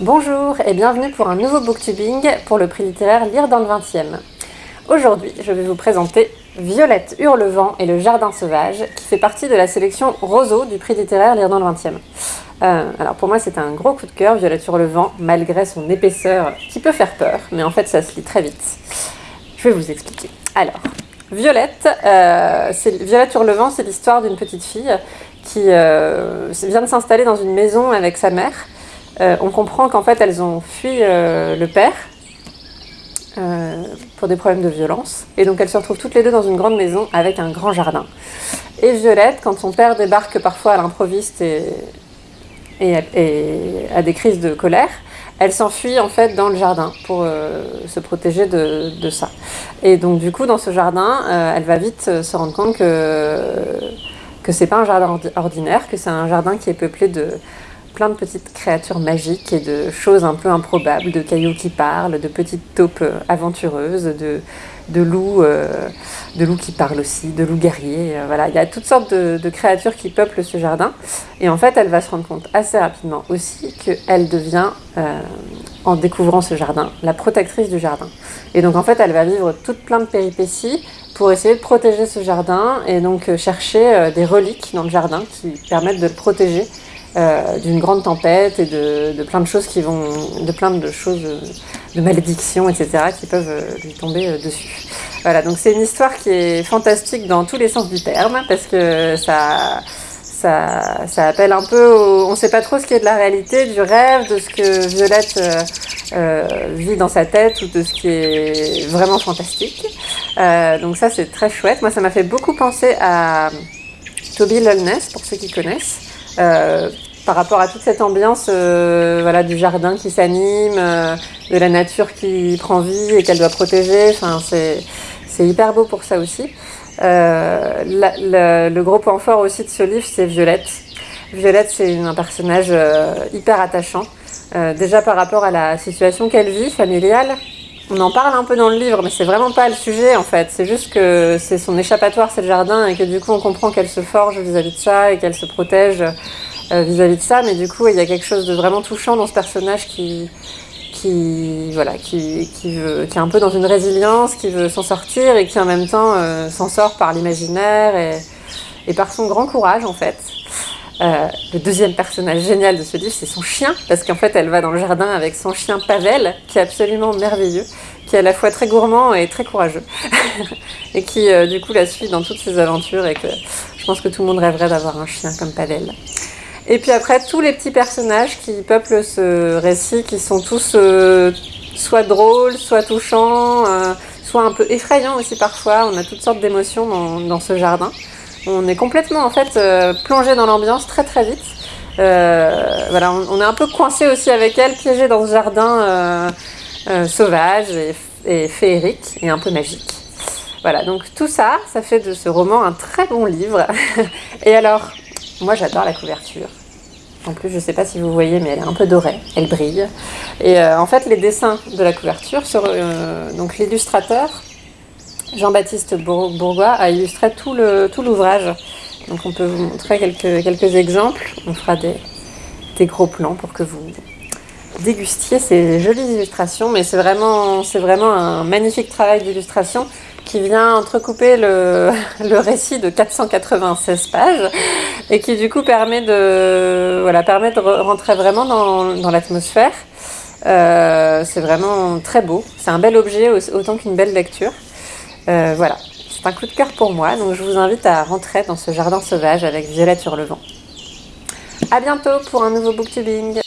Bonjour et bienvenue pour un nouveau booktubing pour le prix littéraire Lire dans le 20e. Aujourd'hui, je vais vous présenter Violette Hurlevent et le Jardin Sauvage, qui fait partie de la sélection Roseau du prix littéraire Lire dans le 20e. Euh, alors pour moi c'est un gros coup de cœur, Violette Hurlevent, malgré son épaisseur qui peut faire peur, mais en fait ça se lit très vite. Je vais vous expliquer. Alors, Violette, euh, Hurlevent, c'est l'histoire d'une petite fille qui euh, vient de s'installer dans une maison avec sa mère, euh, on comprend qu'en fait elles ont fui euh, le père euh, pour des problèmes de violence. Et donc elles se retrouvent toutes les deux dans une grande maison avec un grand jardin. Et Violette, quand son père débarque parfois à l'improviste et, a des crises de colère, elle s'enfuit en fait dans le jardin pour se protéger de, ça. Et donc du coup dans ce jardin, elle va vite se rendre compte que, que c'est pas un jardin ordinaire, que c'est un jardin qui est peuplé de, plein de petites créatures magiques et de choses un peu improbables, de cailloux qui parlent, de petites taupes euh, aventureuses, de, de loups, euh, de loups qui parlent aussi, de loups guerriers. Euh, voilà, il y a toutes sortes de, créatures qui peuplent ce jardin. Et en fait, elle va se rendre compte assez rapidement aussi qu'elle devient, en découvrant ce jardin, la protectrice du jardin. Et donc en fait, elle va vivre toutes plein de péripéties pour essayer de protéger ce jardin et donc chercher des reliques dans le jardin qui permettent de le protéger euh, d'une grande tempête et de, plein de choses qui vont, de plein de choses, de malédictions, etc., qui peuvent euh, lui tomber euh, dessus. Voilà, donc c'est une histoire qui est fantastique dans tous les sens du terme, parce que ça, ça, ça appelle un peu, on ne sait pas trop ce qui est de la réalité, du rêve, de ce que Violette vit dans sa tête, ou de ce qui est vraiment fantastique. donc ça c'est très chouette. Moi ça m'a fait beaucoup penser à Toby Lolness, pour ceux qui connaissent. Euh, par rapport à toute cette ambiance euh, voilà, du jardin qui s'anime, euh, de la nature qui prend vie et qu'elle doit protéger. Enfin, c'est hyper beau pour ça aussi. Euh, le gros point fort aussi de ce livre, c'est Violette. Violette, c'est un personnage hyper attachant. déjà par rapport à la situation qu'elle vit, familiale. On en parle un peu dans le livre, mais c'est vraiment pas le sujet en fait. C'est juste que c'est son échappatoire, c'est le jardin, et que du coup on comprend qu'elle se forge vis-à-vis -vis de ça et qu'elle se protège euh, vis-à-vis de ça, mais du coup, il y a quelque chose de vraiment touchant dans ce personnage qui, qui, voilà, qui, qui, veut, qui est un peu dans une résilience, qui veut s'en sortir et qui en même temps euh, s'en sort par l'imaginaire et, et, par son grand courage en fait. Euh, le deuxième personnage génial de ce livre, c'est son chien, parce qu'en fait, elle va dans le jardin avec son chien Pavel, qui est absolument merveilleux, qui est à la fois très gourmand et très courageux, et qui du coup la suit dans toutes ses aventures, et que je pense que tout le monde rêverait d'avoir un chien comme Pavel. Et puis après, tous les petits personnages qui peuplent ce récit, qui sont tous euh, soit drôles, soit touchants, euh, soit un peu effrayants aussi parfois. On a toutes sortes d'émotions dans, ce jardin. On est complètement en fait euh, plongé dans l'ambiance très très vite. voilà, on, est un peu coincé aussi avec elle, piégé dans ce jardin sauvage et, et féerique et un peu magique. Voilà, donc tout ça, ça fait de ce roman un très bon livre. et alors, moi, j'adore la couverture. En plus, je ne sais pas si vous voyez, mais elle est un peu dorée, elle brille. Et euh, en fait, les dessins de la couverture, euh, donc l'illustrateur, Jean-Baptiste Bourgois, a illustré tout l'ouvrage. Donc on peut vous montrer quelques, exemples. On fera des, des gros plans pour que vous dégustiez ces jolies illustrations. Mais c'est vraiment, vraiment un magnifique travail d'illustration qui vient entrecouper le, récit de 496 pages et qui du coup permet de, voilà, permet de rentrer vraiment dans, l'atmosphère. Euh, c'est vraiment très beau, c'est un bel objet autant qu'une belle lecture. Euh, voilà, c'est un coup de cœur pour moi, donc je vous invite à rentrer dans ce jardin sauvage avec Violette sur le vent. A bientôt pour un nouveau booktubing